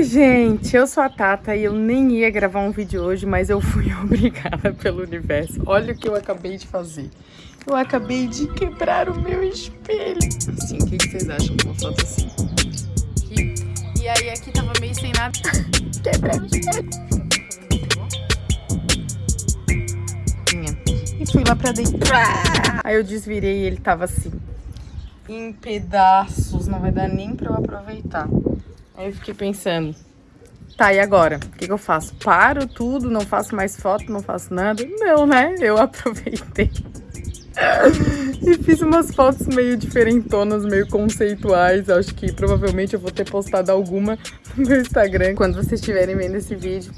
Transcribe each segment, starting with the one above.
Oi, gente, eu sou a Tata e eu nem ia gravar um vídeo hoje, mas eu fui obrigada pelo universo. Olha o que eu acabei de fazer. Eu acabei de quebrar o meu espelho. Assim, o que, vocês acham de uma foto assim? Aqui. E aí aqui tava meio sem nada. Quebrei o espelho. E fui lá pra dentro. Aí eu desvirei e ele tava assim. Em pedaços, não vai dar nem pra eu aproveitar. Aí eu fiquei pensando, tá, e agora? O que, que eu faço? Paro tudo, não faço mais foto, não faço nada? Não, né? Eu aproveitei. e fiz umas fotos meio diferentonas, meio conceituais. Acho que provavelmente eu vou ter postado alguma no meu Instagram quando vocês estiverem vendo esse vídeo.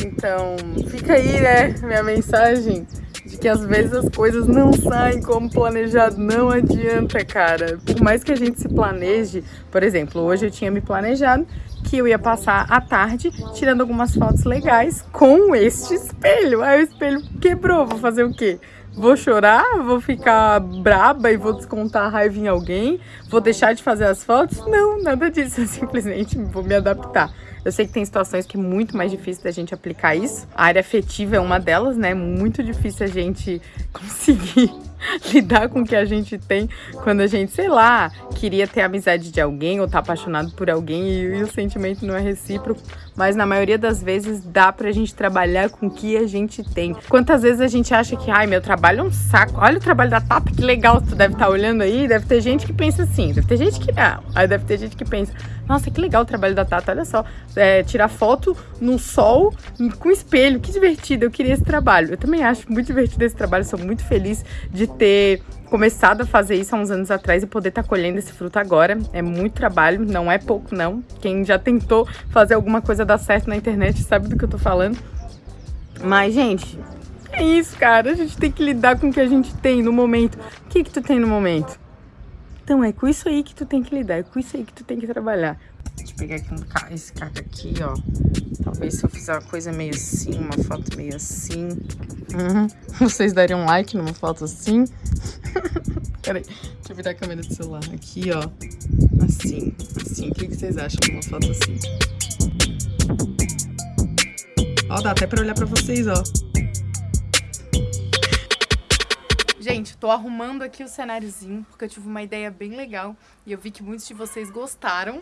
Então, fica aí, né, minha mensagem de que às vezes as coisas não saem como planejado, não adianta, cara. Por mais que a gente se planeje, por exemplo, hoje eu tinha me planejado que eu ia passar a tarde tirando algumas fotos legais com este espelho. Aí o espelho quebrou, vou fazer o quê? Vou chorar? Vou ficar braba e vou descontar a raiva em alguém? Vou deixar de fazer as fotos? Não, nada disso. Eu simplesmente vou me adaptar. Eu sei que tem situações que é muito mais difícil da gente aplicar isso. A área afetiva é uma delas, né? Muito difícil a gente conseguir lidar com o que a gente tem quando a gente, sei lá, queria ter amizade de alguém ou tá apaixonado por alguém e, e, o sentimento não é recíproco, mas na maioria das vezes dá pra gente trabalhar com o que a gente tem. Quantas vezes a gente acha que, ai, meu trabalho é um saco, olha o trabalho da Tata, que legal, tu deve estar tá olhando aí, deve ter gente que pensa assim, deve ter gente que não, aí deve ter gente que pensa, nossa, que legal o trabalho da Tata, olha só, é, tirar foto no sol com espelho, que divertido, eu queria esse trabalho. Eu também acho muito divertido esse trabalho, sou muito feliz de ter começado a fazer isso há uns anos atrás e poder estar tá colhendo esse fruto agora. É muito trabalho, não é pouco não. Quem já tentou fazer alguma coisa dar certo na internet sabe do que eu tô falando. Mas, gente, é isso, cara. A gente tem que lidar com o que a gente tem no momento. O que que tu tem no momento? Então, é com isso aí que tu tem que lidar, é com isso aí que tu tem que trabalhar. Deixa eu pegar aqui um, esse caco aqui, ó. Talvez se eu fizer uma coisa meio assim, uma foto meio assim. Uhum. Vocês dariam um like numa foto assim? Peraí, deixa eu virar a câmera do celular. Aqui, ó. Assim, assim. O que, que vocês acham de uma foto assim? Ó, dá até pra olhar pra vocês, ó. Gente, tô arrumando aqui o cenáriozinho, porque eu tive uma ideia bem legal e eu vi que muitos de vocês gostaram.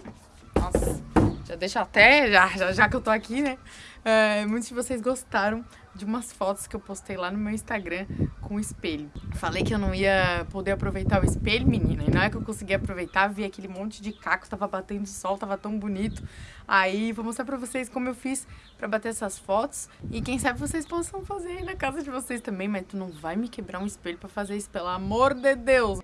Nossa, já deixa até, já, já, já que eu tô aqui, né? É, muitos de vocês gostaram de umas fotos que eu postei lá no meu Instagram com o espelho. Falei que eu não ia poder aproveitar o espelho, menina, e não é que eu consegui aproveitar, vi aquele monte de caco, tava batendo sol, tava tão bonito. Aí vou mostrar pra vocês como eu fiz pra bater essas fotos e quem sabe vocês possam fazer aí na casa de vocês também, mas tu não vai me quebrar um espelho pra fazer isso, pelo amor de Deus!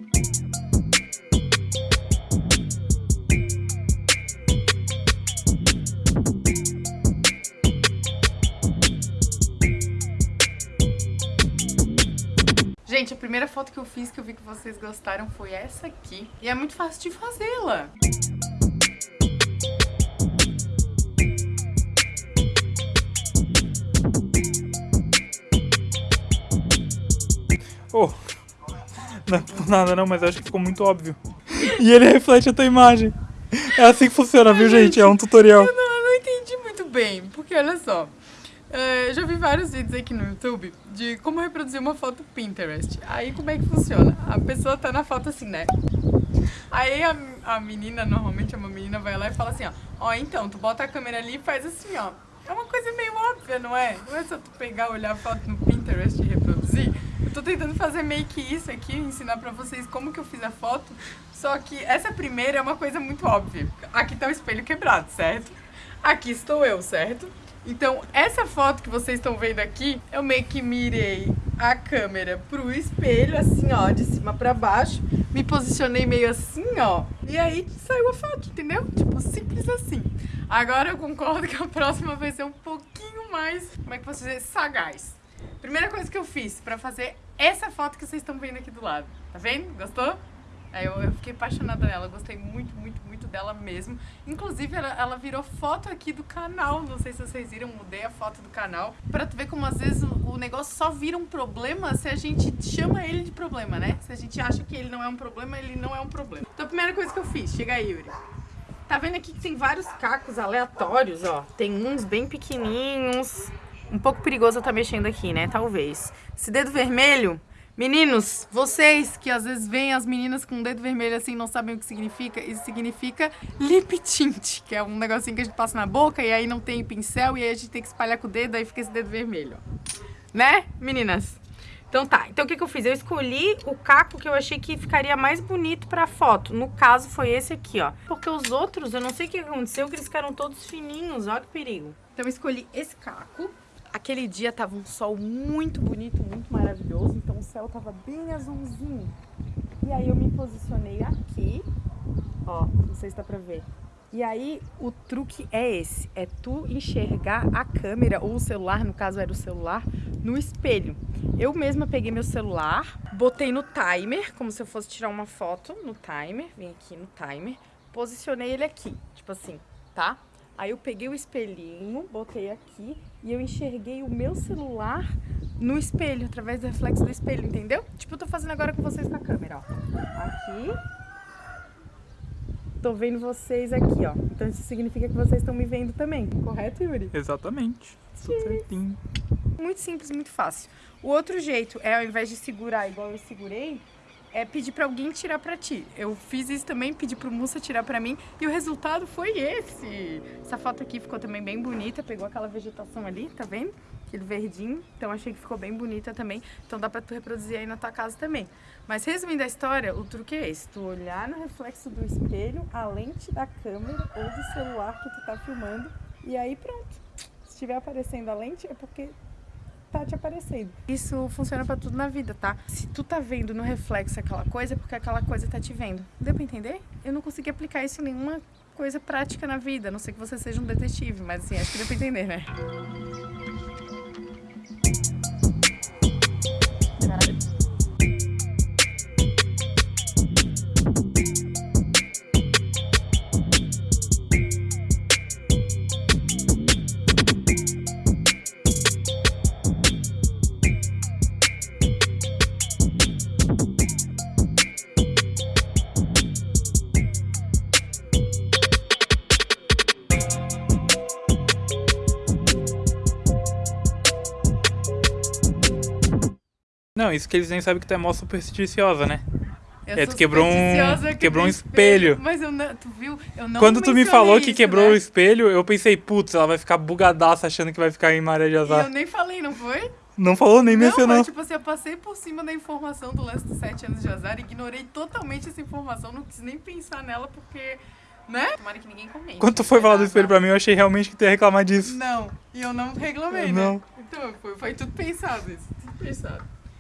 Gente, a primeira foto que eu fiz que eu vi que vocês gostaram foi essa aqui. E é muito fácil de fazê-la. Oh, não é por nada não, mas acho que ficou muito óbvio. E ele reflete a tua imagem. É assim que funciona, viu, gente? É um tutorial. Eu não, eu não entendi muito bem, porque olha só. É, já vi vários vídeos aqui no YouTube de como reproduzir uma foto Pinterest. Aí como é que funciona? A pessoa tá na foto assim, né? Aí a, a menina, normalmente uma menina vai lá e fala assim, ó, ó, então, tu bota a câmera ali e faz assim, ó. É uma coisa meio óbvia, não é? Não é só tu pegar, olhar a foto no Pinterest e reproduzir. Eu tô tentando fazer meio que isso aqui, ensinar pra vocês como que eu fiz a foto. Só que essa primeira é uma coisa muito óbvia. Aqui tá o espelho quebrado, certo? Aqui estou eu, certo? Então, essa foto que vocês estão vendo aqui, eu meio que mirei a câmera pro espelho, assim, ó, de cima pra baixo. Me posicionei meio assim, ó. E aí saiu a foto, entendeu? Tipo, simples assim. Agora eu concordo que a próxima vai ser um pouquinho mais, como é que posso dizer, sagaz. Primeira coisa que eu fiz pra fazer essa foto que vocês estão vendo aqui do lado. Tá vendo? Gostou? Eu, eu, fiquei apaixonada nela, gostei muito, muito, muito dela mesmo. Inclusive, ela, ela, virou foto aqui do canal, não sei se vocês viram, mudei a foto do canal. Pra tu ver como às vezes o, o, negócio só vira um problema se a gente chama ele de problema, né? Se a gente acha que ele não é um problema, ele não é um problema. Então a primeira coisa que eu fiz, chega aí, Yuri. Tá vendo aqui que tem vários cacos aleatórios, ó. Tem uns bem pequenininhos. Um pouco perigoso eu estar tá mexendo aqui, né? Talvez. Esse dedo vermelho Meninos, vocês que às vezes veem as meninas com o dedo vermelho assim não sabem o que significa, isso significa lip tint, que é um negocinho que a gente passa na boca e aí não tem pincel e aí a gente tem que espalhar com o dedo, aí fica esse dedo vermelho, Né, meninas? Então tá, então o que, que eu fiz? Eu escolhi o caco que eu achei que ficaria mais bonito pra foto. No caso foi esse aqui, ó. Porque os outros, eu não sei o que aconteceu, que eles ficaram todos fininhos, ó que perigo. Então eu escolhi esse caco. Aquele dia tava um sol muito bonito, muito maravilhoso, então o céu tava bem azulzinho. E aí eu me posicionei aqui, ó, não sei se dá pra ver. E aí o truque é esse, é tu enxergar a câmera ou o celular, no caso era o celular, no espelho. Eu mesma peguei meu celular, botei no timer, como se eu fosse tirar uma foto no timer, vim aqui no timer, posicionei ele aqui, tipo assim, tá? Aí eu peguei o espelhinho, botei aqui e eu enxerguei o meu celular no espelho, através do reflexo do espelho, entendeu? Tipo, eu tô fazendo agora com vocês com a câmera, ó. Aqui. Tô vendo vocês aqui, ó. Então isso significa que vocês estão me vendo também, correto, Yuri? Exatamente. Tudo certinho. Muito simples, muito fácil. O outro jeito é, ao invés de segurar igual eu segurei, é pedir para alguém tirar para ti. Eu fiz isso também, pedi pro Mussa tirar para mim e o resultado foi esse. Essa foto aqui ficou também bem bonita, pegou aquela vegetação ali, tá vendo? Aquele verdinho, então achei que ficou bem bonita também. Então dá pra tu reproduzir aí na tua casa também. Mas resumindo a história, o truque é esse, tu olhar no reflexo do espelho, a lente da câmera ou do celular que tu tá filmando e aí pronto. Se estiver aparecendo a lente é porque tá te aparecendo. Isso funciona para tudo na vida, tá? Se tu tá vendo no reflexo aquela coisa, é porque aquela coisa tá te vendo. Deu pra entender? Eu não consegui aplicar isso em nenhuma coisa prática na vida, a não sei que você seja um detetive, mas assim, acho que deu pra entender, né? Não, isso que eles nem sabem que tu é mó supersticiosa, né? Eu é, tu quebrou um, quebrou um espelho. Mas eu não, tu viu? Eu não Quando tu me falou que isso, quebrou né? o espelho, eu pensei, putz, ela vai ficar bugadaça achando que vai ficar em maré de E azar. eu nem falei, não foi? Não falou, nem Não, mencionou. mas tipo assim, eu passei por cima da informação do lance dos 7 anos de azar, ignorei totalmente essa informação, não quis nem pensar nela porque, né? Tomara que ninguém comente. Quando tu foi falar do espelho pra mim, eu achei realmente que tu ia reclamar disso. Não, e eu não reclamei, Não. né? Então, foi, foi tudo pensado isso, tudo pensado.